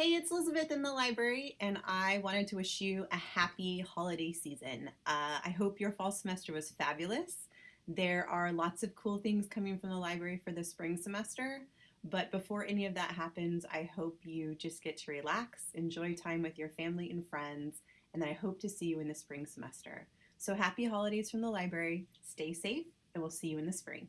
Hey, it's Elizabeth in the library, and I wanted to wish you a happy holiday season. Uh, I hope your fall semester was fabulous. There are lots of cool things coming from the library for the spring semester, but before any of that happens, I hope you just get to relax, enjoy time with your family and friends, and I hope to see you in the spring semester. So happy holidays from the library, stay safe, and we'll see you in the spring.